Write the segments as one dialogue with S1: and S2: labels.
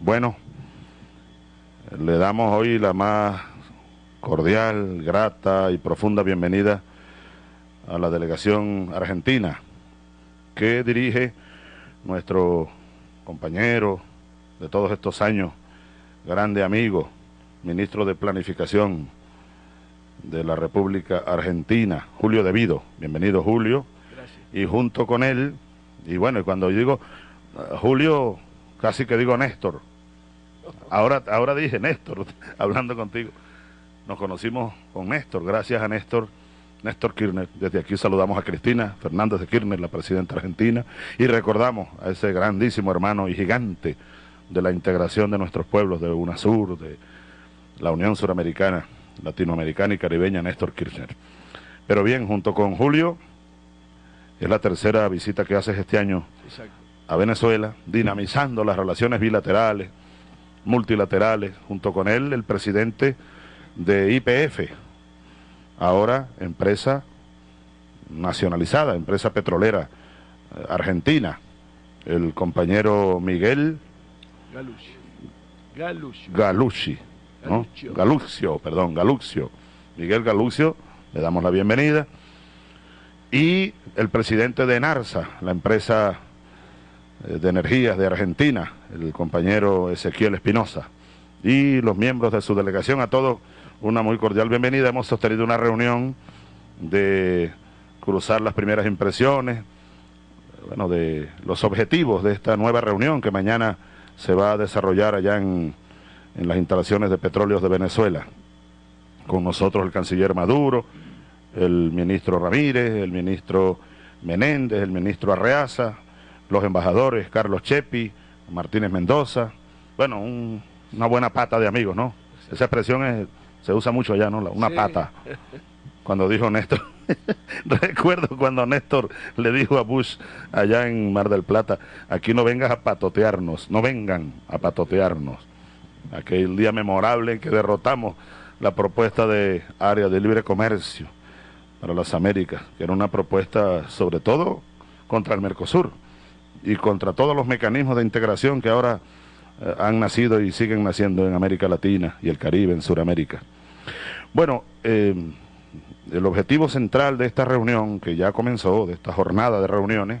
S1: Bueno, le damos hoy la más cordial, grata y profunda bienvenida a la delegación argentina que dirige nuestro compañero de todos estos años, grande amigo, ministro de Planificación de la República Argentina, Julio Devido. Bienvenido, Julio. Gracias. Y junto con él, y bueno, y cuando digo Julio, casi que digo Néstor. Ahora, ahora dije Néstor, hablando contigo. Nos conocimos con Néstor, gracias a Néstor, Néstor Kirchner. Desde aquí saludamos a Cristina Fernández de Kirchner, la presidenta argentina, y recordamos a ese grandísimo hermano y gigante de la integración de nuestros pueblos, de UNASUR, de la Unión Suramericana, Latinoamericana y Caribeña, Néstor Kirchner. Pero bien, junto con Julio, es la tercera visita que haces este año a Venezuela, dinamizando las relaciones bilaterales, multilaterales, junto con él el presidente de IPF, ahora empresa nacionalizada, empresa petrolera eh, argentina, el compañero Miguel Galucci, Galucci, Galuccio, perdón, Galuccio, Miguel Galuccio, le damos la bienvenida, y el presidente de NARSA, la empresa de energías de Argentina, el compañero Ezequiel Espinosa, y los miembros de su delegación, a todos una muy cordial bienvenida. Hemos sostenido una reunión de cruzar las primeras impresiones, bueno, de los objetivos de esta nueva reunión que mañana se va a desarrollar allá en, en las instalaciones de petróleos de Venezuela. Con nosotros el canciller Maduro, el ministro Ramírez, el ministro Menéndez, el ministro Arreaza, los embajadores Carlos Chepi, Martínez Mendoza, bueno, una buena pata de amigos, ¿no? Esa expresión es se usa mucho allá, ¿no? Una pata. Cuando dijo Néstor, recuerdo cuando Néstor le dijo a Bush allá en Mar del Plata, aquí no vengas a patotearnos, no vengan a patotearnos. Aquel día memorable en que derrotamos la propuesta de área de libre comercio para las Américas, que era una propuesta sobre todo contra el Mercosur y contra todos los mecanismos de integración que ahora eh, han nacido y siguen naciendo en América Latina y el Caribe, en Sudamérica. Bueno, eh, el objetivo central de esta reunión, que ya comenzó, de esta jornada de reuniones,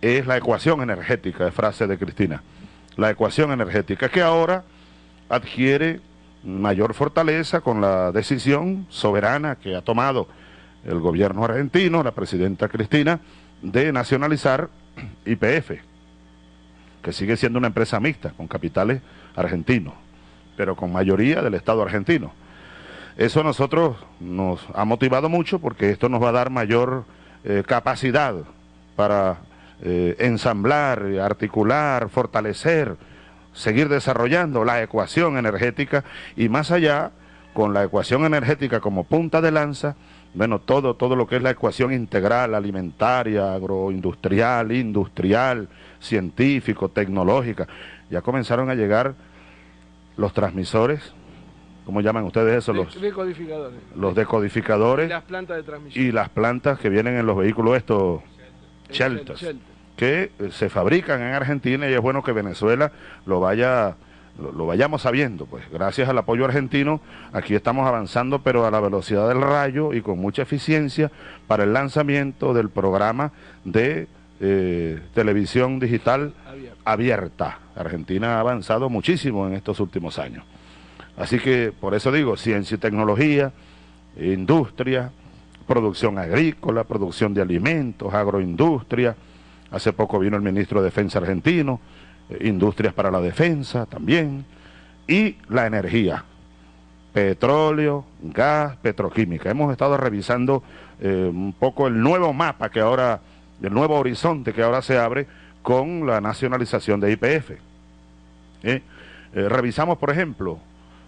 S1: es la ecuación energética, de frase de Cristina. La ecuación energética que ahora adquiere mayor fortaleza con la decisión soberana que ha tomado el gobierno argentino, la presidenta Cristina, de nacionalizar IPF, que sigue siendo una empresa mixta con capitales argentinos, pero con mayoría del Estado argentino. Eso a nosotros nos ha motivado mucho porque esto nos va a dar mayor eh, capacidad para eh, ensamblar, articular, fortalecer, seguir desarrollando la ecuación energética y más allá, con la ecuación energética como punta de lanza, bueno, todo, todo lo que es la ecuación integral, alimentaria, agroindustrial, industrial, científico, tecnológica. Ya comenzaron a llegar los transmisores ¿cómo llaman ustedes eso? Los decodificadores. Los decodificadores. Y las plantas de transmisión. Y las plantas que vienen en los vehículos estos shelters, que eh, se fabrican en Argentina y es bueno que Venezuela lo vaya lo, vayamos sabiendo, pues gracias al apoyo argentino, aquí estamos avanzando, pero a la velocidad del rayo y con mucha eficiencia para el lanzamiento del programa de eh, televisión digital abierta. Argentina ha avanzado muchísimo en estos últimos años. Así que por eso digo, ciencia y tecnología, industria, producción agrícola, producción de alimentos, agroindustria. Hace poco vino el ministro de Defensa argentino, industrias para la defensa también, y la energía, petróleo, gas, petroquímica. Hemos estado revisando eh, un poco el nuevo mapa que ahora, el nuevo horizonte que ahora se abre con la nacionalización de IPF. ¿Eh? revisamos, por ejemplo,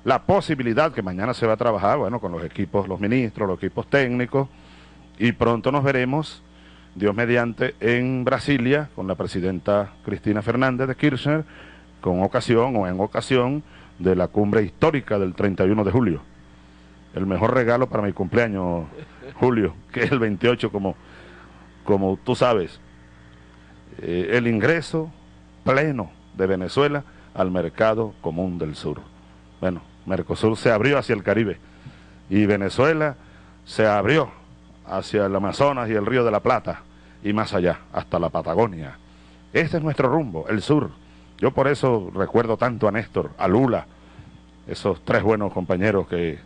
S1: la posibilidad que mañana se va a trabajar, bueno, con los equipos, los ministros, los equipos técnicos, y pronto nos veremos, Dios mediante, en Brasilia con la presidenta Cristina Fernández de Kirchner, con ocasión o en ocasión de la cumbre histórica del 31 de julio. El mejor regalo para mi cumpleaños, Julio, que es el 28, como, como tú sabes. Eh, el ingreso pleno de Venezuela al mercado común del sur. Bueno, Mercosur se abrió hacia el Caribe y Venezuela se abrió hacia el Amazonas y el Río de la Plata y más allá, hasta la Patagonia. Este es nuestro rumbo, el sur. Yo por eso recuerdo tanto a Néstor, a Lula, esos tres buenos compañeros que,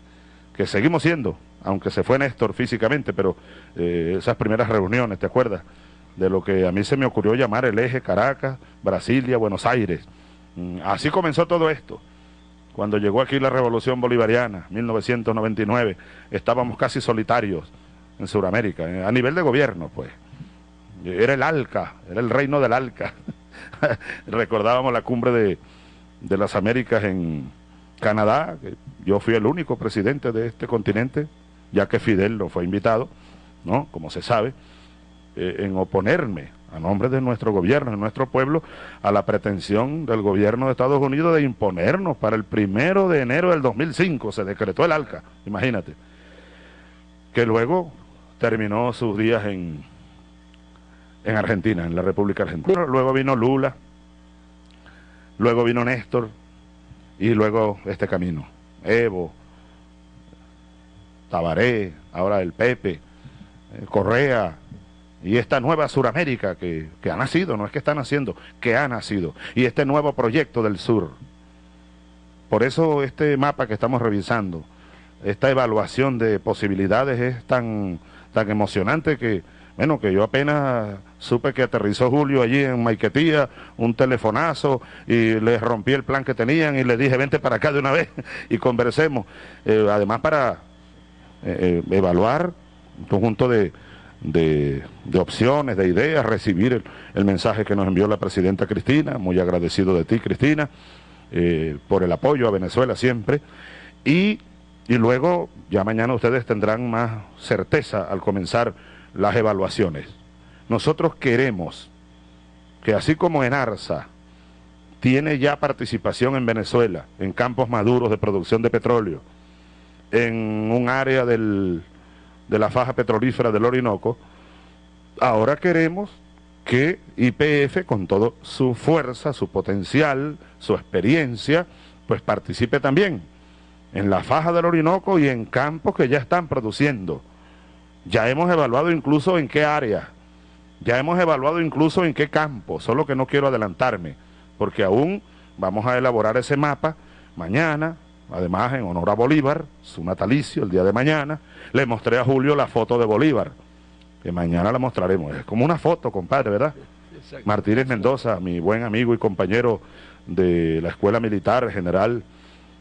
S1: que seguimos siendo, aunque se fue Néstor físicamente, pero eh, esas primeras reuniones, ¿te acuerdas? De lo que a mí se me ocurrió llamar el eje Caracas, Brasilia, Buenos Aires. Mm, así comenzó todo esto. Cuando llegó aquí la revolución bolivariana, 1999, estábamos casi solitarios en Sudamérica, eh, a nivel de gobierno, pues. Era el ALCA, era el reino del ALCA. Recordábamos la cumbre de, de las Américas en, Canadá, yo fui el único presidente de este continente, ya que Fidel no fue invitado, ¿no? Como se sabe, eh, en oponerme a nombre de nuestro gobierno, de nuestro pueblo, a la pretensión del gobierno de Estados Unidos de imponernos para el primero de enero del 2005, se decretó el ALCA, imagínate, que luego terminó sus días en, en Argentina, en la República Argentina. Luego vino Lula, luego vino Néstor, y luego este camino. Evo, Tabaré, ahora el Pepe, eh, Correa, y esta nueva Suramérica que, que ha nacido, no es que está naciendo, que ha nacido, y este nuevo proyecto del sur. Por eso este mapa que estamos revisando, esta evaluación de posibilidades es tan, tan emocionante que, bueno, que yo apenas supe que aterrizó Julio allí en Maiquetía, un telefonazo, y le rompí el plan que tenían y le dije, vente para acá de una vez y conversemos. Eh, además para eh, eh, evaluar un conjunto de, de, opciones, de ideas, recibir el, mensaje que nos envió la presidenta Cristina, muy agradecido de ti Cristina, por el apoyo a Venezuela siempre, y, y luego ya mañana ustedes tendrán más certeza al comenzar las evaluaciones. Nosotros queremos que así como en Arsa tiene ya participación en Venezuela, en campos maduros de producción de petróleo, en un área del, de la faja petrolífera del Orinoco, ahora queremos que IPF, con toda su fuerza, su potencial, su experiencia, pues participe también en la faja del Orinoco y en campos que ya están produciendo. Ya hemos evaluado incluso en qué área ya hemos evaluado incluso en qué campo, solo que no quiero adelantarme, porque aún vamos a elaborar ese mapa mañana, además en honor a Bolívar, su natalicio, el día de mañana, le mostré a Julio la foto de Bolívar, que mañana la mostraremos. Es como una foto, compadre, ¿verdad? Martínez Mendoza, mi buen amigo y compañero de la Escuela Militar General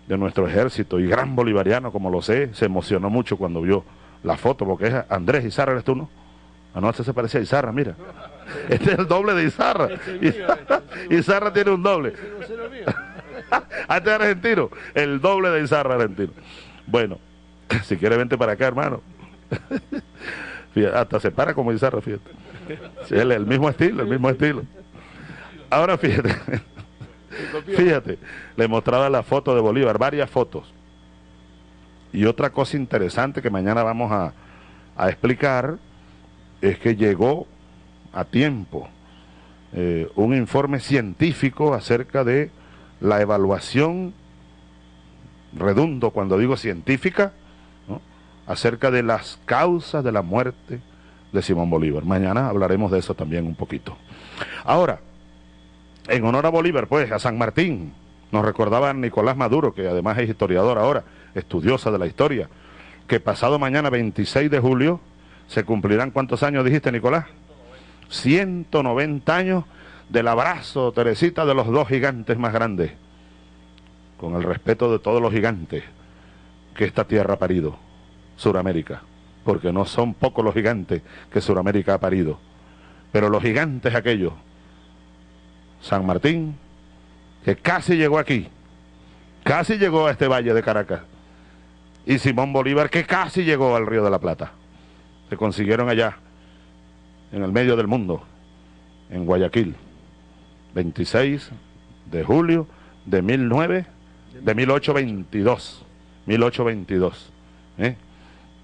S1: de nuestro ejército y gran bolivariano, como lo sé, se emocionó mucho cuando vio la foto, porque es Andrés y Sara, ¿eres tú, no? Anoche se parecía a Izarra, mira. Este es el doble de Izarra. Izarra, tiene un doble. Este es argentino. El doble de Izarra argentino. Bueno, si quiere vente para acá, hermano. hasta se para como Izarra, fíjate. el mismo estilo, el mismo estilo. Ahora fíjate. Fíjate, le mostraba la foto de Bolívar, varias fotos. Y otra cosa interesante que mañana vamos a, explicar es que llegó a tiempo eh, un informe científico acerca de la evaluación, redundo cuando digo científica, acerca de las causas de la muerte de Simón Bolívar. Mañana hablaremos de eso también un poquito. Ahora, en honor a Bolívar, pues, a San Martín, nos recordaba Nicolás Maduro, que además es historiador ahora, estudiosa de la historia, que pasado mañana 26 de julio se cumplirán cuántos años dijiste, Nicolás? 190 años del abrazo, Teresita, de los dos gigantes más grandes, con el respeto de todos los gigantes que esta tierra ha parido, Suramérica, porque no son pocos los gigantes que Suramérica ha parido, pero los gigantes aquellos, San Martín, que casi llegó aquí, casi llegó a este valle de Caracas, y Simón Bolívar, que casi llegó al Río de la Plata se consiguieron allá, en el medio del mundo, en Guayaquil, 26 de julio de 19, de 1822, 1822, ¿eh?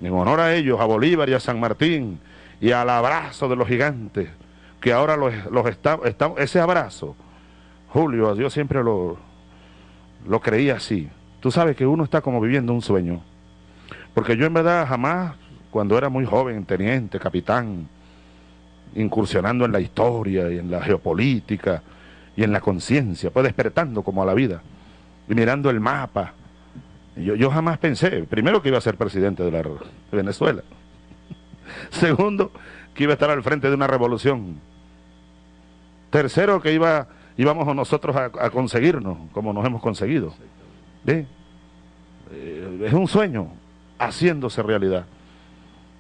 S1: en honor a ellos, a Bolívar y a San Martín, y al abrazo de los gigantes, que ahora los, los estamos, ese abrazo, Julio, yo siempre lo, lo creía así. Tú sabes que uno está como viviendo un sueño. Porque yo en verdad jamás, cuando era muy joven, teniente, capitán, incursionando en la historia y en la geopolítica y en la conciencia, pues despertando como a la vida y mirando el mapa. Yo, yo jamás pensé, primero que iba a ser presidente de, la, de Venezuela, segundo que iba a estar al frente de una revolución, tercero que iba, íbamos nosotros a, conseguirnos como nos hemos conseguido. Eh, es un sueño haciéndose realidad.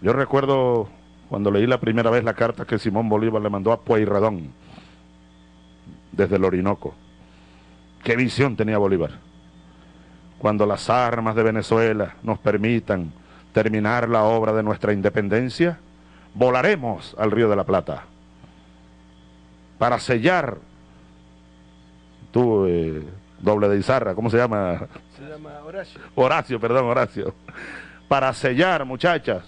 S1: Yo recuerdo cuando leí la primera vez la carta que Simón Bolívar le mandó a Pueyrredón desde el Orinoco. ¿Qué visión tenía Bolívar? Cuando las armas de Venezuela nos permitan terminar la obra de nuestra independencia, volaremos al Río de la Plata para sellar, tú, eh, doble de Izarra, ¿cómo se llama?
S2: Se llama Horacio.
S1: Horacio, perdón, Horacio. Para sellar, muchachas,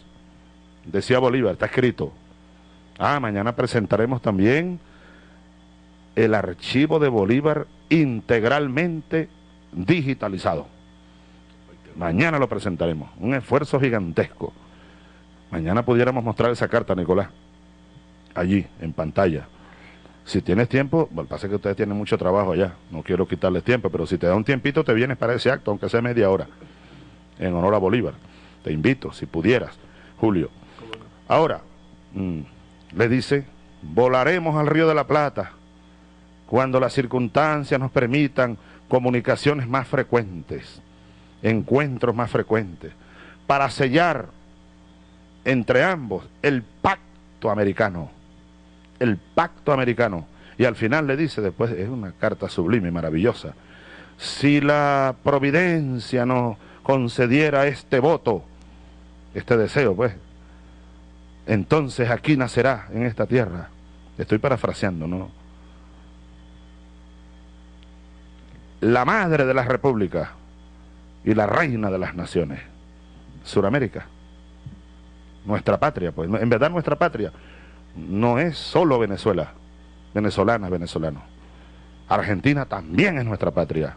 S1: decía Bolívar, está escrito. Ah, mañana presentaremos también el archivo de Bolívar integralmente digitalizado. Mañana lo presentaremos, un esfuerzo gigantesco. Mañana pudiéramos mostrar esa carta, Nicolás, allí, en pantalla. Si tienes tiempo, bueno, pasa que ustedes tienen mucho trabajo allá, no quiero quitarles tiempo, pero si te da un tiempito te vienes para ese acto, aunque sea media hora, en honor a Bolívar. Te invito, si pudieras, Julio. Ahora, mmm, le dice, volaremos al Río de la Plata cuando las circunstancias nos permitan comunicaciones más frecuentes, encuentros más frecuentes, para sellar entre ambos el pacto americano, el pacto americano. Y al final le dice, después es una carta sublime maravillosa, si la providencia nos concediera este voto, este deseo, pues, entonces aquí nacerá en esta tierra. Estoy parafraseando, ¿no? La madre de las repúblicas y la reina de las naciones. Suramérica. Nuestra patria, pues. En verdad nuestra patria no es solo Venezuela. Venezolana, venezolano. Argentina también es nuestra patria.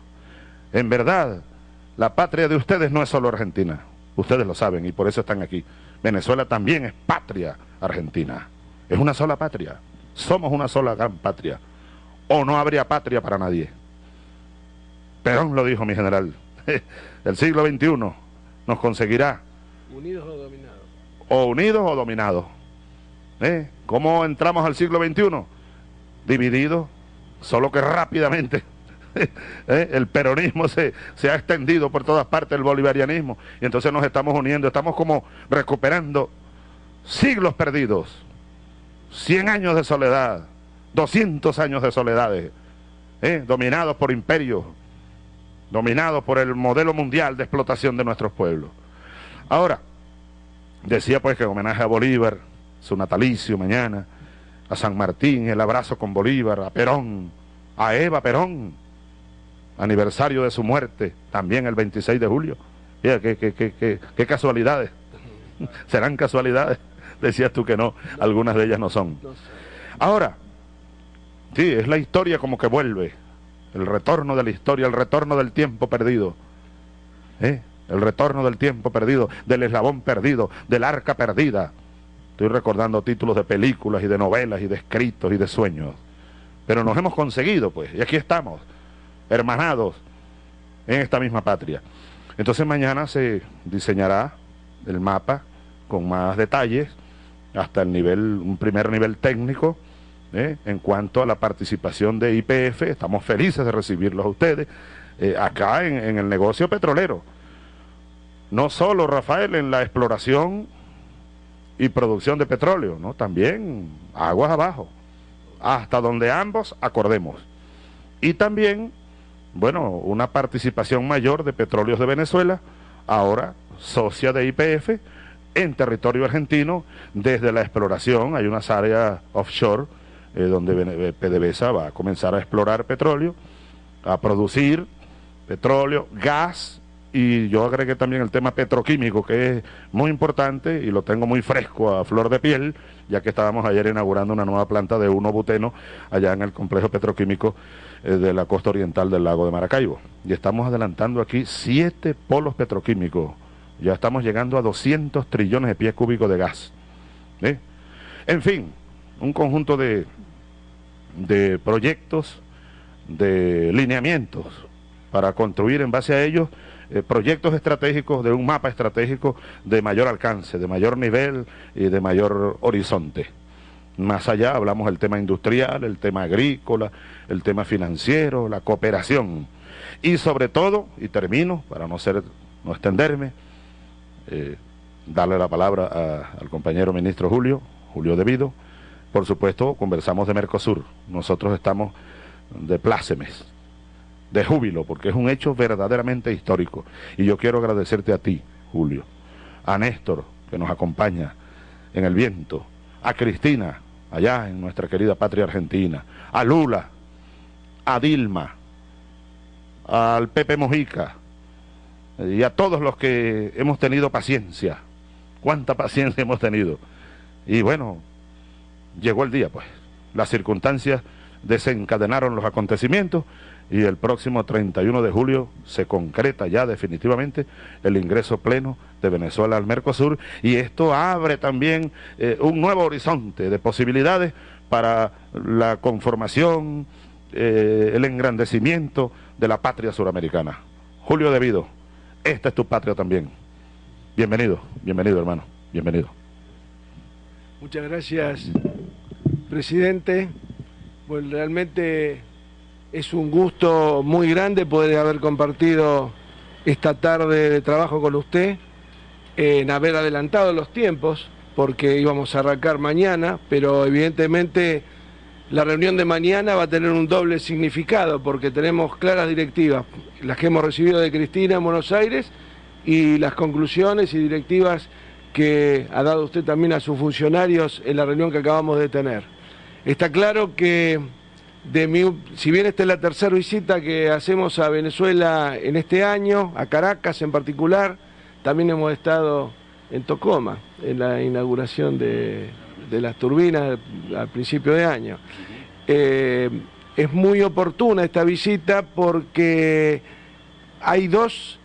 S1: En verdad, la patria de ustedes no es solo Argentina. Ustedes lo saben y por eso están aquí. Venezuela también es patria argentina. Es una sola patria. Somos una sola gran patria. O no habría patria para nadie. Perón lo dijo, mi general. El siglo XXI nos conseguirá.
S2: Unidos o dominados.
S1: O unidos o dominados. ¿Eh? ¿Cómo entramos al siglo XXI? Divididos, solo que rápidamente ¿Eh? el peronismo se, se, ha extendido por todas partes, el bolivarianismo, y entonces nos estamos uniendo, estamos como recuperando siglos perdidos, 100 años de soledad, 200 años de soledades, ¿eh? dominados por imperios, dominados por el modelo mundial de explotación de nuestros pueblos. Ahora, decía pues que en homenaje a Bolívar, su natalicio mañana, a San Martín, el abrazo con Bolívar, a Perón, a Eva Perón, aniversario de su muerte, también el 26 de julio. Mira, qué, qué, qué, qué casualidades. ¿Serán casualidades? Decías tú que no, algunas de ellas no son. Ahora, sí, es la historia como que vuelve, el retorno de la historia, el retorno del tiempo perdido. ¿Eh? El retorno del tiempo perdido, del eslabón perdido, del arca perdida. Estoy recordando títulos de películas y de novelas y de escritos y de sueños. Pero nos hemos conseguido, pues, y aquí estamos hermanados en esta misma patria. Entonces mañana se diseñará el mapa con más detalles hasta el nivel, un primer nivel técnico ¿eh? en cuanto a la participación de IPF. Estamos felices de recibirlos a ustedes eh, acá en, en el negocio petrolero. No solo, Rafael, en la exploración y producción de petróleo, ¿no? También aguas abajo, hasta donde ambos acordemos. Y también bueno, una participación mayor de Petróleos de Venezuela, ahora socia de IPF, en territorio argentino, desde la exploración, hay unas áreas offshore eh, donde PDVSA va a comenzar a explorar petróleo, a producir petróleo, gas y yo agregué también el tema petroquímico, que es muy importante y lo tengo muy fresco a flor de piel, ya que estábamos ayer inaugurando una nueva planta de uno buteno allá en el complejo petroquímico eh, de la costa oriental del lago de Maracaibo. Y estamos adelantando aquí siete polos petroquímicos. Ya estamos llegando a 200 trillones de pies cúbicos de gas. ¿eh? En fin, un conjunto de, de proyectos, de lineamientos para construir en base a ellos eh, proyectos estratégicos de un mapa estratégico de mayor alcance, de mayor nivel y de mayor horizonte. Más allá hablamos del tema industrial, el tema agrícola, el tema financiero, la cooperación. Y sobre todo, y termino para no ser, no extenderme, eh, darle la palabra al compañero ministro Julio, Julio Devido. Por supuesto, conversamos de Mercosur. Nosotros estamos de plácemes de júbilo, porque es un hecho verdaderamente histórico. Y yo quiero agradecerte a ti, Julio, a Néstor, que nos acompaña en el viento, a Cristina, allá en nuestra querida patria argentina, a Lula, a Dilma, al Pepe Mojica, y a todos los que hemos tenido paciencia. ¿Cuánta paciencia hemos tenido? Y bueno, llegó el día, pues. Las circunstancias desencadenaron los acontecimientos y el próximo 31 de julio se concreta ya definitivamente el ingreso pleno de Venezuela al Mercosur y esto abre también eh, un nuevo horizonte de posibilidades para la conformación, eh, el engrandecimiento de la patria suramericana. Julio Devido, esta es tu patria también. Bienvenido, bienvenido hermano, bienvenido.
S2: Muchas gracias, presidente. Pues realmente es un gusto muy grande poder haber compartido esta tarde de trabajo con usted, en haber adelantado los tiempos, porque íbamos a arrancar mañana, pero evidentemente la reunión de mañana va a tener un doble significado, porque tenemos claras directivas, las que hemos recibido de Cristina en Buenos Aires y las conclusiones y directivas que ha dado usted también a sus funcionarios en la reunión que acabamos de tener. Está claro que si bien esta es la tercera visita que hacemos a Venezuela en este año, a Caracas en particular, también hemos estado en Tocoma, en la inauguración de, las turbinas al principio de año. Eh, es muy oportuna esta visita porque hay dos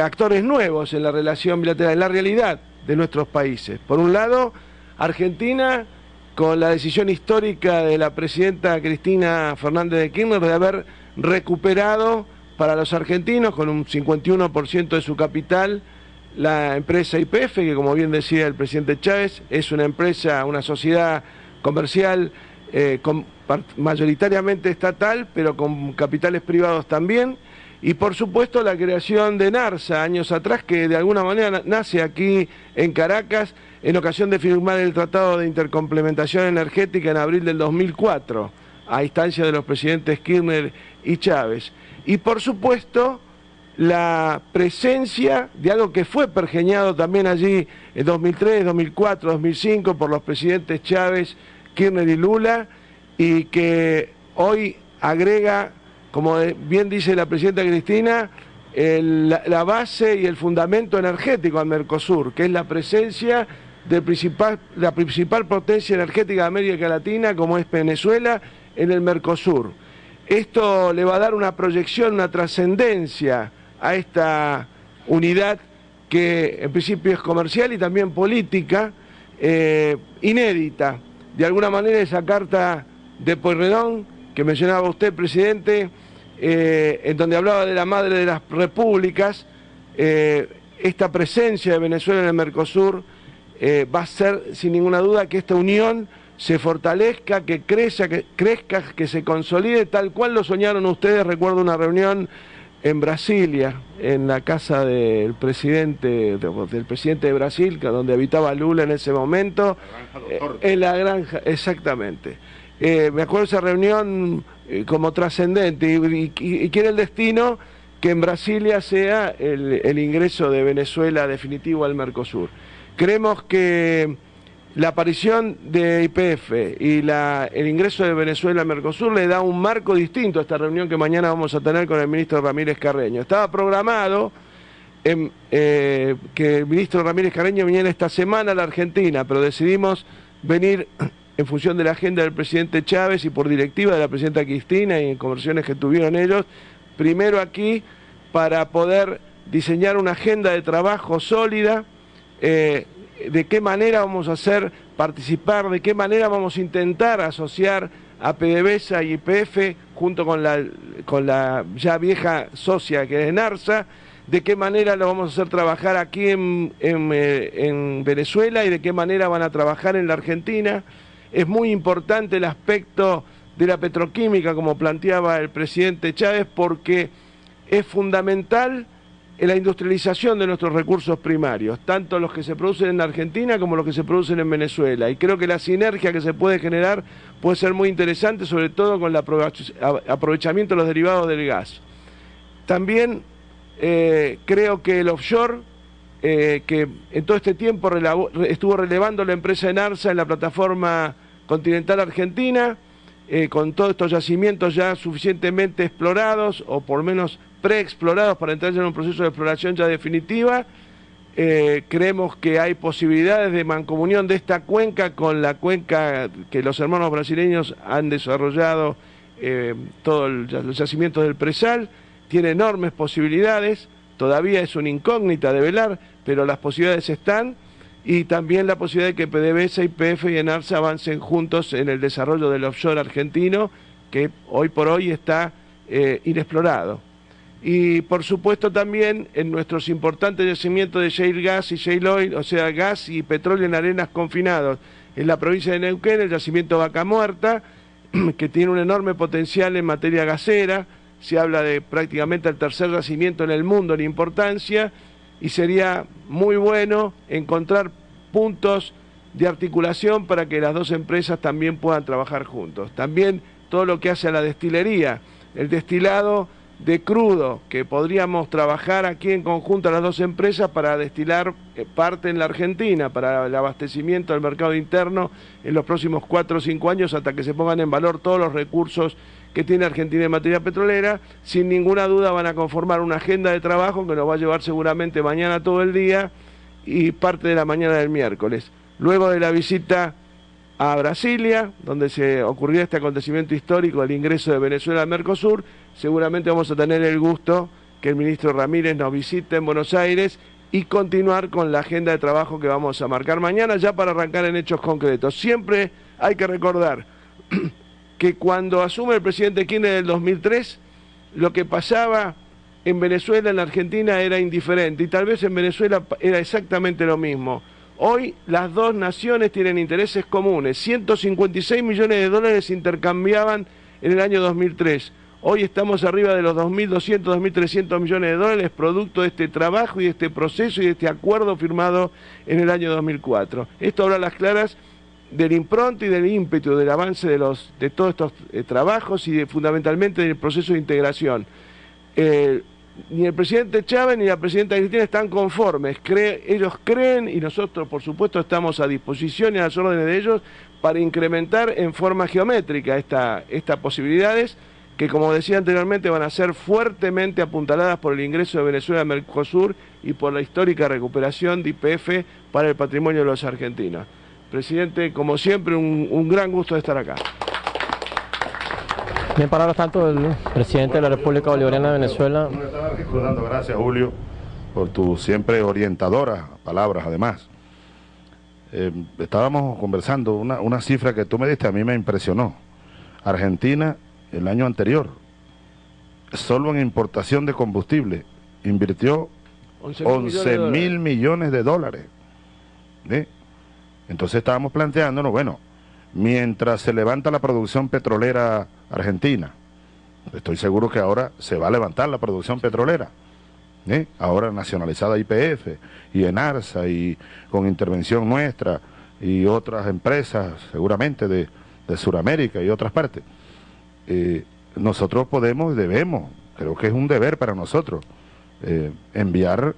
S2: actores nuevos en la relación bilateral, en la realidad de nuestros países. Por un lado, Argentina con la decisión histórica de la presidenta Cristina Fernández de Kirchner de haber recuperado para los argentinos con un 51% de su capital la empresa IPF, que como bien decía el presidente Chávez, es una empresa, una sociedad comercial eh, mayoritariamente estatal, pero con capitales privados también, y por supuesto la creación de NARSA años atrás, que de alguna manera nace aquí en Caracas en ocasión de firmar el Tratado de Intercomplementación Energética en abril del 2004, a instancia de los presidentes Kirchner y Chávez. Y por supuesto, la presencia de algo que fue pergeñado también allí en 2003, 2004, 2005 por los presidentes Chávez, Kirchner y Lula, y que hoy agrega, como bien dice la presidenta Cristina, la base y el fundamento energético al Mercosur, que es la presencia de principal, la principal potencia energética de América Latina, como es Venezuela, en el Mercosur. Esto le va a dar una proyección, una trascendencia a esta unidad que en principio es comercial y también política, eh, inédita. De alguna manera esa carta de Pueyrredón, que mencionaba usted, presidente, eh, en donde hablaba de la madre de las repúblicas, eh, esta presencia de Venezuela en el Mercosur, eh, va a ser sin ninguna duda que esta unión se fortalezca, que crezca, que crezca, que se consolide tal cual lo soñaron ustedes. Recuerdo una reunión en Brasilia, en la casa del presidente, del presidente de Brasil, donde habitaba Lula en ese momento. Eh, en la granja, exactamente. Eh, me acuerdo de esa reunión como trascendente y, y, quiere el destino que en Brasilia sea el ingreso de Venezuela definitivo al Mercosur. Creemos que la aparición de IPF y el ingreso de Venezuela a Mercosur le da un marco distinto a esta reunión que mañana vamos a tener con el ministro Ramírez Carreño. Estaba programado eh, que el ministro Ramírez Careño viniera esta semana a la Argentina, pero decidimos venir en función de la agenda del presidente Chávez y por directiva de la presidenta Cristina y en conversiones que tuvieron ellos, primero aquí para poder diseñar una agenda de trabajo sólida, eh, de qué manera vamos a hacer participar, de qué manera vamos a intentar asociar a PDVSA y IPF junto con la, con la ya vieja socia que es NARSA, de qué manera lo vamos a hacer trabajar aquí eh, en Venezuela y de qué manera van a trabajar en la Argentina. Es muy importante el aspecto de la petroquímica, como planteaba el presidente Chávez, porque es fundamental en la industrialización de nuestros recursos primarios, tanto los que se producen en Argentina como los que se producen en Venezuela. Y creo que la sinergia que se puede generar puede ser muy interesante, sobre todo con el aprovechamiento de los derivados del gas. También eh, creo que el offshore, eh, que en todo este tiempo estuvo relevando la empresa Enarsa en la plataforma continental argentina, eh, con todos estos yacimientos ya suficientemente explorados, o por lo menos preexplorados para entrar en un proceso de exploración ya definitiva. Eh, creemos que hay posibilidades de mancomunión de esta cuenca con la cuenca que los hermanos brasileños han desarrollado, eh, todos los yacimientos del presal, tiene enormes posibilidades, todavía es una incógnita de velar, pero las posibilidades están y también la posibilidad de que PDVSA, IPF y ENARSA avancen juntos en el desarrollo del offshore argentino, que hoy por hoy está eh, inexplorado. Y por supuesto también en nuestros importantes yacimientos de shale gas y shale oil, o sea, gas y petróleo en arenas confinados. En la provincia de Neuquén, el yacimiento Vaca Muerta, que tiene un enorme potencial en materia gasera, se habla de prácticamente el tercer yacimiento en el mundo en importancia, y sería muy bueno encontrar puntos de articulación para que las dos empresas también puedan trabajar juntos. También todo lo que hace a la destilería, el destilado de crudo, que podríamos trabajar aquí en conjunto las dos empresas para destilar eh, parte en la Argentina, para el abastecimiento del mercado interno en los próximos cuatro o cinco años hasta que se pongan en valor todos los recursos que tiene Argentina en materia petrolera, sin ninguna duda van a conformar una agenda de trabajo que nos va a llevar seguramente mañana todo el día y parte de la mañana del miércoles. Luego de la visita a Brasilia, donde se ocurrió este acontecimiento histórico del ingreso de Venezuela al Mercosur, seguramente vamos a tener el gusto que el ministro Ramírez nos visite en Buenos Aires y continuar con la agenda de trabajo que vamos a marcar mañana ya para arrancar en hechos concretos. Siempre hay que recordar que cuando asume el presidente Kirchner en el 2003, lo que pasaba en Venezuela, en la Argentina, era indiferente y tal vez en Venezuela era exactamente lo mismo. Hoy las dos naciones tienen intereses comunes. 156 millones de dólares se intercambiaban en el año 2003. Hoy estamos arriba de los 2.200, 2.300 millones de dólares, producto de este trabajo y de este proceso y de este acuerdo firmado en el año 2004. Esto habla a las claras del impronto y del ímpetu del avance de, los, de todos estos eh, trabajos y fundamentalmente del proceso de integración. Ni el presidente Chávez ni la presidenta Cristina están conformes, ellos creen y nosotros por supuesto estamos a disposición y a las órdenes de ellos para incrementar en forma geométrica estas posibilidades que como decía anteriormente van a ser fuertemente apuntaladas por el ingreso de Venezuela a Mercosur y por la histórica recuperación de IPF para el patrimonio de los argentinos. Presidente, como siempre, un, gran gusto de estar acá.
S3: Bien, palabras tanto el presidente de la República Bolivariana de Venezuela.
S1: Gracias, Julio, por tus siempre orientadoras palabras, además. Eh, estábamos conversando, una, una cifra que tú me diste a mí me impresionó. Argentina, el año anterior, solo en importación de combustible, invirtió 11 mil millones de dólares. Entonces estábamos planteándonos, bueno, mientras se levanta la producción petrolera argentina, estoy seguro que ahora se va a levantar la producción petrolera, ¿eh? ahora nacionalizada IPF y ENARSA y con intervención nuestra y otras empresas seguramente de, de Sudamérica y otras partes. Eh, nosotros podemos debemos, creo que es un deber para nosotros, eh, enviar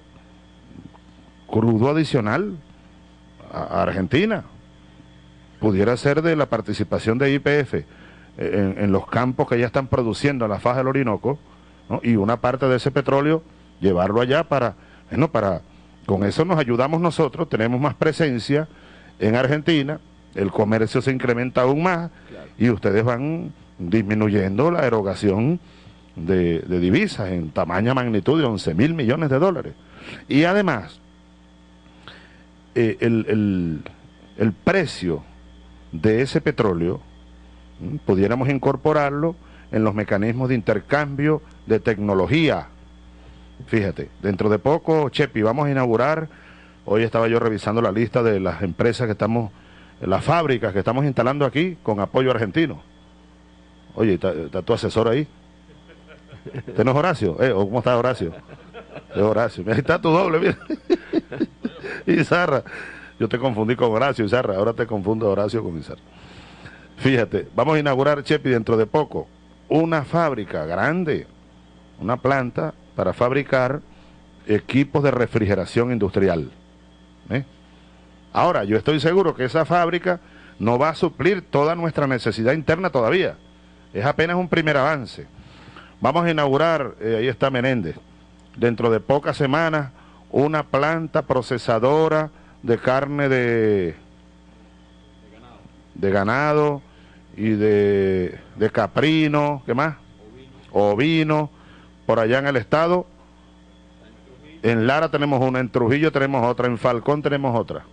S1: crudo adicional a Argentina. Pudiera ser de la participación de IPF en, los campos que ya están produciendo en la faja del Orinoco, y una parte de ese petróleo llevarlo allá para Bueno, para, con eso nos ayudamos nosotros, tenemos más presencia en Argentina, el comercio se incrementa aún más y ustedes van disminuyendo la erogación de, divisas en tamaña magnitud de 11 mil millones de dólares. Y además, eh, el, el, precio de ese petróleo, pudiéramos incorporarlo en los mecanismos de intercambio de tecnología. Fíjate, dentro de poco, Chepi, vamos a inaugurar, hoy estaba yo revisando la lista de las empresas que estamos, las fábricas que estamos instalando aquí con apoyo argentino. Oye, ¿está, tu asesor ahí? ¿Usted no es Horacio? ¿Eh? ¿Cómo está Horacio? Es Horacio. Ahí está tu doble, mira. y Zarra. Yo te confundí con Horacio y Zarra. Ahora te confundo Horacio con Izarra. Fíjate, vamos a inaugurar, Chepi, dentro de poco, una fábrica grande, una planta para fabricar equipos de refrigeración industrial. ¿eh? Ahora, yo estoy seguro que esa fábrica no va a suplir toda nuestra necesidad interna todavía es apenas un primer avance. Vamos a inaugurar, eh, ahí está Menéndez, dentro de pocas semanas, una planta procesadora de carne de, de ganado y de, de caprino, ¿qué más? Ovino, por allá en el estado. En Lara tenemos una, en Trujillo tenemos otra, en Falcón tenemos otra.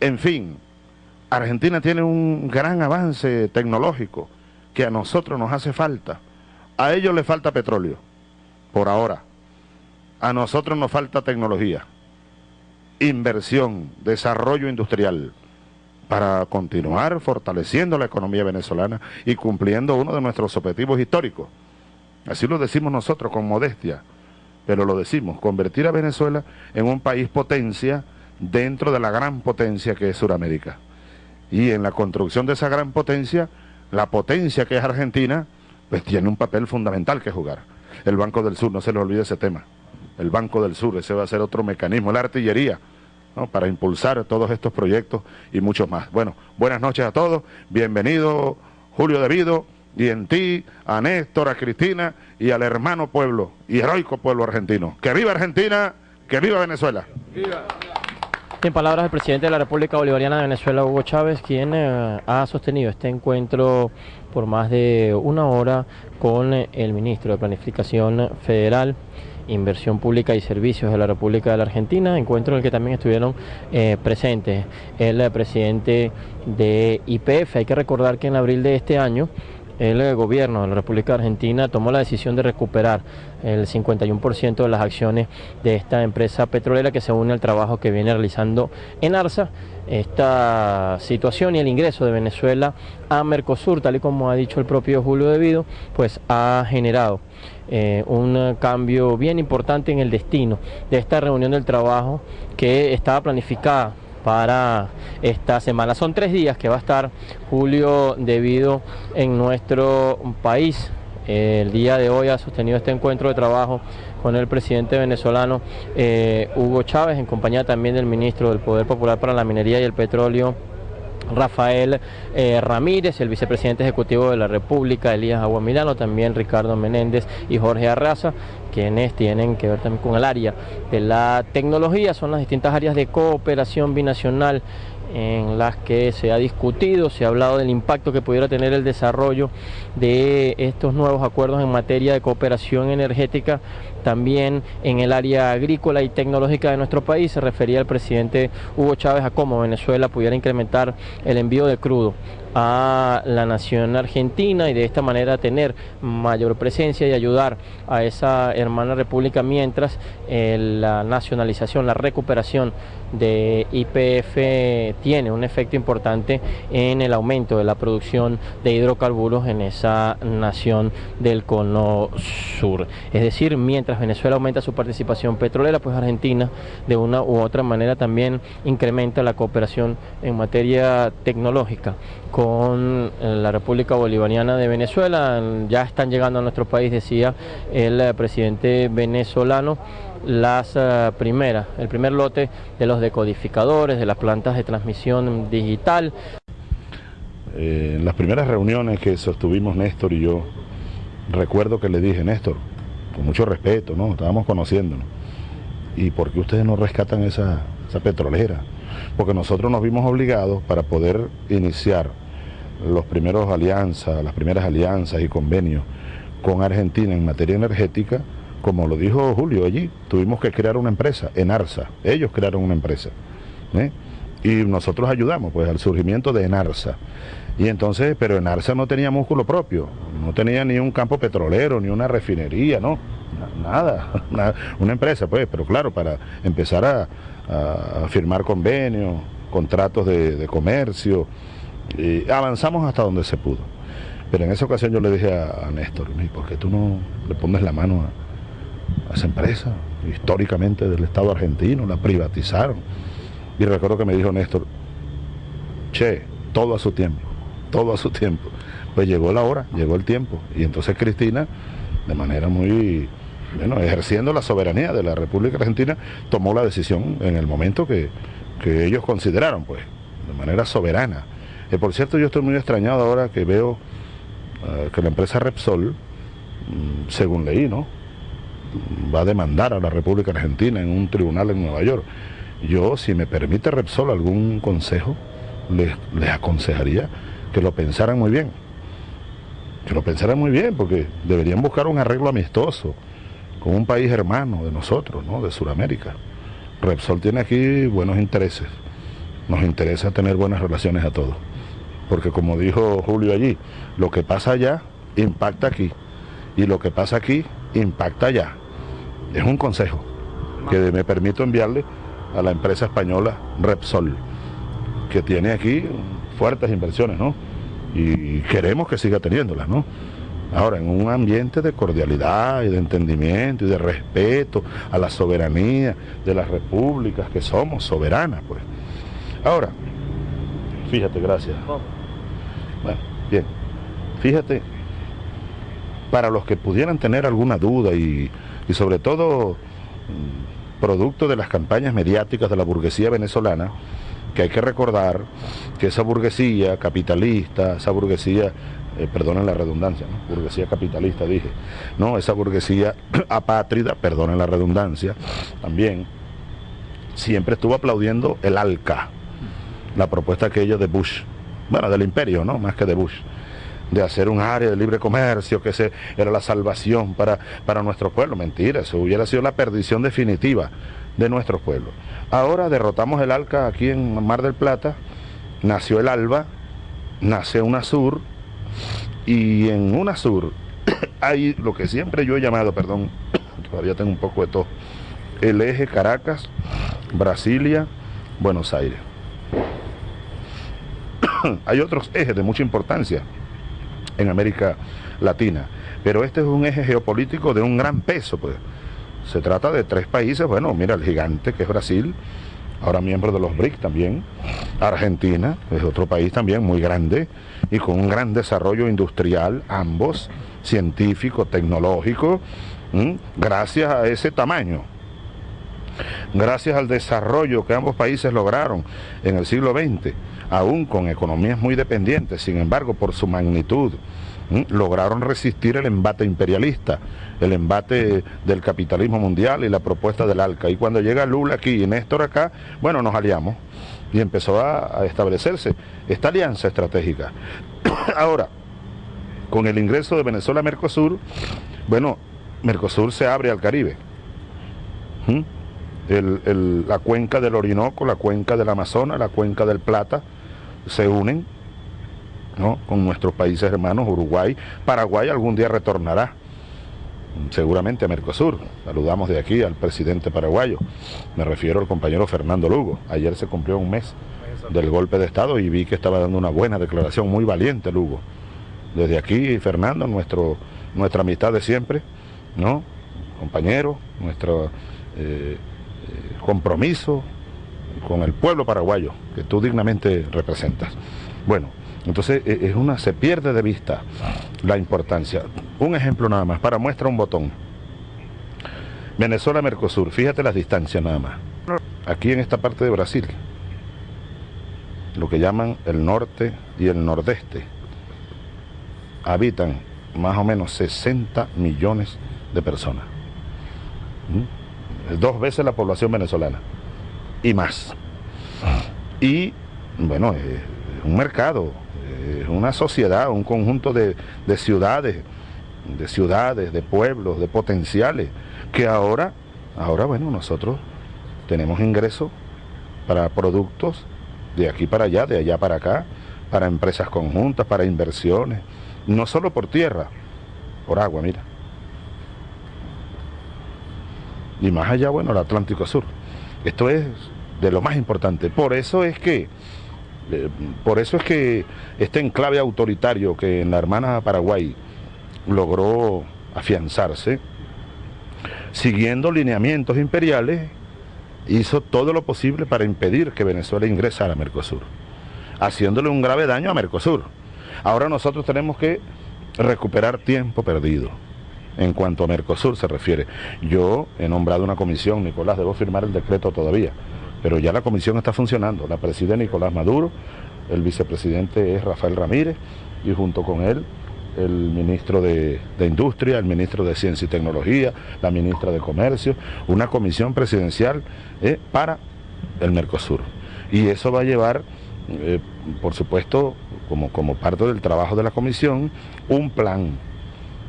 S1: En fin, Argentina tiene un gran avance tecnológico que a nosotros nos hace falta. A ellos les falta petróleo, por ahora. A nosotros nos falta tecnología, inversión, desarrollo industrial, para continuar fortaleciendo la economía venezolana y cumpliendo uno de nuestros objetivos históricos. Así lo decimos nosotros con modestia, pero lo decimos, convertir a Venezuela en un país potencia dentro de la gran potencia que es Sudamérica. Y en la construcción de esa gran potencia la potencia que es Argentina, pues tiene un papel fundamental que jugar. El Banco del Sur, no se le olvide ese tema. El Banco del Sur, ese va a ser otro mecanismo, la artillería, ¿no? para impulsar todos estos proyectos y muchos más. Bueno, buenas noches a todos, bienvenido Julio Devido, y en ti, a Néstor, a Cristina y al hermano pueblo y heroico pueblo argentino. Que viva Argentina, que viva Venezuela.
S3: En palabras del presidente de la República Bolivariana de Venezuela, Hugo Chávez, quien eh, ha sostenido este encuentro por más de una hora con el ministro de Planificación Federal, Inversión Pública y Servicios de la República de la Argentina, encuentro en el que también estuvieron eh, presentes el presidente de IPF. Hay que recordar que en abril de este año el gobierno de la República Argentina tomó la decisión de recuperar el 51% de las acciones de esta empresa petrolera que se une al trabajo que viene realizando en ARSA. Esta situación y el ingreso de Venezuela a Mercosur, tal y como ha dicho el propio Julio Devido, pues ha generado eh, un cambio bien importante en el destino de esta reunión del trabajo que estaba planificada para esta semana. Son tres días que va a estar Julio debido en nuestro país. El día de hoy ha sostenido este encuentro de trabajo con el presidente venezolano eh, Hugo Chávez, en compañía también del ministro del Poder Popular para la Minería y el Petróleo, Rafael eh, Ramírez, el vicepresidente ejecutivo de la República, Elías Aguamilano, también Ricardo Menéndez y Jorge Arraza, quienes tienen que ver también con el área de la tecnología, son las distintas áreas de cooperación binacional en las que se ha discutido, se ha hablado del impacto que pudiera tener el desarrollo de estos nuevos acuerdos en materia de cooperación energética también en el área agrícola y tecnológica de nuestro país. Se refería el presidente Hugo Chávez a cómo Venezuela pudiera incrementar el envío de crudo a la nación argentina y de esta manera tener mayor presencia y ayudar a esa hermana república mientras eh, la nacionalización, la recuperación de IPF tiene un efecto importante en el aumento de la producción de hidrocarburos en esa nación del cono sur. Es decir, mientras Venezuela aumenta su participación petrolera, pues Argentina de una u otra manera también incrementa la cooperación en materia tecnológica con eh, la República Bolivariana de Venezuela. Ya están llegando a nuestro país, decía el eh, presidente venezolano las eh, primeras, el primer lote de los decodificadores, de las plantas de transmisión digital.
S1: en las primeras reuniones que sostuvimos Néstor y yo, recuerdo que le dije, Néstor, con mucho respeto, ¿no? Estábamos conociéndonos. ¿y por qué ustedes no rescatan esa, esa petrolera? Porque nosotros nos vimos obligados para poder iniciar los primeros alianzas, las primeras alianzas y convenios con Argentina en materia energética, como lo dijo Julio allí, tuvimos que crear una empresa, Enarsa, ellos crearon una empresa. ¿eh? Y nosotros ayudamos pues al surgimiento de Enarsa. Y entonces, pero Enarsa no tenía músculo propio, no tenía ni un campo petrolero, ni una refinería, no, nada, una empresa pues, pero claro, para empezar a, firmar convenios, contratos de, comercio, y avanzamos hasta donde se pudo. Pero en esa ocasión yo le dije a, Néstor, ¿por qué tú no le pones la mano a, a esa empresa? Históricamente del Estado argentino, la privatizaron. Y recuerdo que me dijo Néstor, che, todo a su tiempo todo a su tiempo. Pues llegó la hora, llegó el tiempo. Y entonces Cristina, de manera muy, bueno, ejerciendo la soberanía de la República Argentina, tomó la decisión en el momento que, ellos consideraron, pues, de manera soberana. Y por cierto, yo estoy muy extrañado ahora que veo eh, que la empresa Repsol, mm, según leí, ¿no? va a demandar a la República Argentina en un tribunal en Nueva York. Yo, si me permite Repsol algún consejo, les, les aconsejaría que lo pensaran muy bien. Que lo pensaran muy bien, porque deberían buscar un arreglo amistoso con un país hermano de nosotros, ¿no? De Sudamérica. Repsol tiene aquí buenos intereses. Nos interesa tener buenas relaciones a todos. Porque como dijo Julio allí, lo que pasa allá impacta aquí. Y lo que pasa aquí impacta allá. Es un consejo que me permito enviarle a la empresa española Repsol, que tiene aquí fuertes inversiones, ¿no? Y queremos que siga teniéndolas, ¿no? Ahora, en un ambiente de cordialidad y de entendimiento y de respeto a la soberanía de las repúblicas que somos soberanas, pues. Ahora, fíjate, gracias. Bueno, bien. Fíjate, para los que pudieran tener alguna duda y, sobre todo mm, producto de las campañas mediáticas de la burguesía venezolana, que hay que recordar que esa burguesía capitalista, esa burguesía, eh, perdonen la redundancia, burguesía capitalista dije, no, esa burguesía apátrida, perdonen la redundancia, también siempre estuvo aplaudiendo el ALCA, la propuesta aquella de Bush, bueno, del imperio, ¿no? Más que de Bush de hacer un área de libre comercio, que ese era la salvación para, para nuestro pueblo. Mentira, eso hubiera sido la perdición definitiva de nuestro pueblo. Ahora derrotamos el ALCA aquí en Mar del Plata, nació el ALBA, nace UNASUR, y en UNASUR hay lo que siempre yo he llamado, perdón, todavía tengo un poco de todo, el eje Caracas, Brasilia, Buenos Aires. hay otros ejes de mucha importancia en América Latina, pero este es un eje geopolítico de un gran peso, pues se trata de tres países, bueno, mira, el gigante que es Brasil, ahora miembro de los BRIC también, Argentina, es otro país también muy grande y con un gran desarrollo industrial, ambos, científico, tecnológico, gracias a ese tamaño. Gracias al desarrollo que ambos países lograron en el siglo XX, aún con economías muy dependientes, sin embargo, por su magnitud, lograron resistir el embate imperialista, el embate del capitalismo mundial y la propuesta del ALCA. Y cuando llega Lula aquí y Néstor acá, bueno, nos aliamos y empezó a, establecerse esta alianza estratégica. Ahora, con el ingreso de Venezuela a Mercosur, bueno, Mercosur se abre al Caribe. La cuenca del Orinoco, la cuenca del Amazonas, la cuenca del Plata se unen con nuestros países hermanos, Uruguay, Paraguay algún día retornará seguramente a Mercosur. Saludamos de aquí al presidente paraguayo, me refiero al compañero Fernando Lugo. Ayer se cumplió un mes del golpe de Estado y vi que estaba dando una buena declaración, muy valiente Lugo. Desde aquí, Fernando, nuestro, nuestra amistad de siempre, ¿no? Compañero, nuestro eh, compromiso con el pueblo paraguayo que tú dignamente representas. Bueno, entonces e, es una, se pierde de vista la importancia. Un ejemplo nada más, para muestra un botón. Venezuela-Mercosur, fíjate las distancias nada más. Aquí en esta parte de Brasil, lo que llaman el norte y el nordeste, habitan más o menos 60 millones de personas. ¿Mm? Dos veces la población venezolana y más. Y bueno, es un mercado, es una sociedad, un conjunto de, de ciudades, de ciudades, de pueblos, de potenciales, que ahora, ahora bueno, nosotros tenemos ingresos para productos de aquí para allá, de allá para acá, para empresas conjuntas, para inversiones, no solo por tierra, por agua, mira. Y más allá, bueno, el Atlántico Sur. Esto es de lo más importante. Por eso es que, eh, por eso es que este enclave autoritario que en la hermana Paraguay logró afianzarse, siguiendo lineamientos imperiales, hizo todo lo posible para impedir que Venezuela ingresara a Mercosur, haciéndole un grave daño a Mercosur. Ahora nosotros tenemos que recuperar tiempo perdido en cuanto a Mercosur se refiere. Yo he nombrado una comisión, Nicolás, debo firmar el decreto todavía, pero ya la comisión está funcionando. La preside Nicolás Maduro, el vicepresidente es Rafael Ramírez y junto con él el ministro de, Industria, el ministro de Ciencia y Tecnología, la ministra de Comercio, una comisión presidencial eh, para el Mercosur. Y eso va a llevar, eh, por supuesto, como, como parte del trabajo de la comisión, un plan,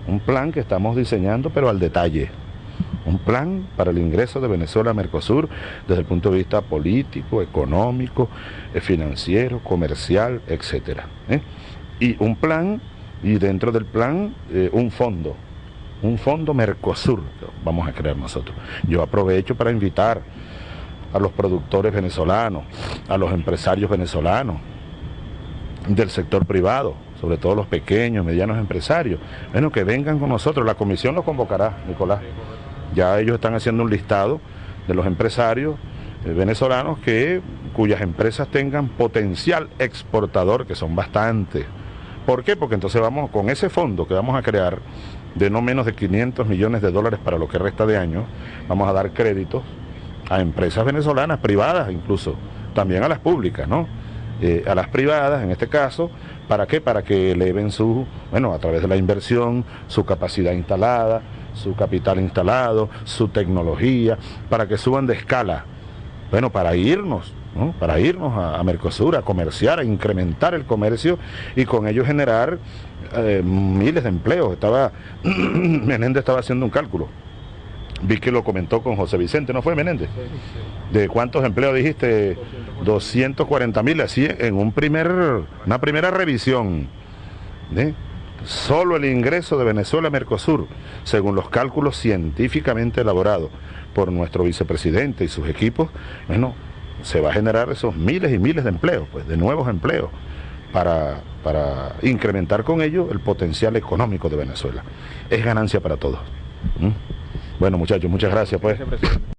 S1: un plan que estamos diseñando, pero al detalle. Un plan para el ingreso de Venezuela a Mercosur desde el punto de vista político, económico, eh, financiero, comercial, etcétera. Y un plan y dentro del plan eh, un fondo, un fondo Mercosur, vamos a crear nosotros. Yo aprovecho para invitar a los productores venezolanos, a los empresarios venezolanos del sector privado, sobre todo los pequeños, medianos empresarios, bueno, que vengan con nosotros, la comisión los convocará, Nicolás. Ya ellos están haciendo un listado de los empresarios eh, venezolanos que cuyas empresas tengan potencial exportador, que son bastantes, ¿Por qué? Porque entonces vamos con ese fondo que vamos a crear de no menos de 500 millones de dólares para lo que resta de año, vamos a dar créditos a empresas venezolanas, privadas incluso, también a las públicas, ¿no? Eh, a las privadas, en este caso, ¿para qué? Para que eleven su, bueno, a través de la inversión, su capacidad instalada, su capital instalado, su tecnología, para que suban de escala, bueno, para irnos para irnos a, Mercosur, a comerciar, a incrementar el comercio y con ello generar eh, miles de empleos. Estaba, Menéndez estaba haciendo un cálculo. Vi que lo comentó con José Vicente, ¿no fue Menéndez? ¿De cuántos empleos dijiste? 240 mil, así en un primer, una primera revisión. Solo el ingreso de Venezuela a Mercosur, según los cálculos científicamente elaborados por nuestro vicepresidente y sus equipos, bueno, se va a generar esos miles y miles de empleos, pues de nuevos empleos, para, para incrementar con ello el potencial económico de Venezuela. Es ganancia para todos. Bueno muchachos, muchas gracias pues.